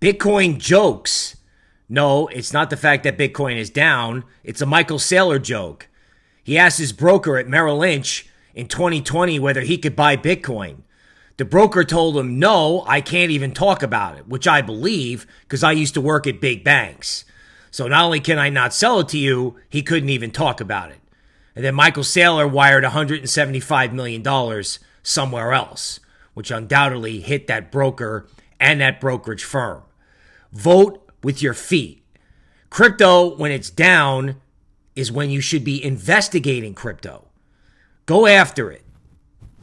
Bitcoin jokes. No, it's not the fact that Bitcoin is down. It's a Michael Saylor joke. He asked his broker at Merrill Lynch in 2020 whether he could buy Bitcoin. The broker told him, No, I can't even talk about it, which I believe because I used to work at big banks. So not only can I not sell it to you, he couldn't even talk about it. And then Michael Saylor wired $175 million somewhere else, which undoubtedly hit that broker and that brokerage firm. Vote with your feet. Crypto, when it's down, is when you should be investigating crypto. Go after it.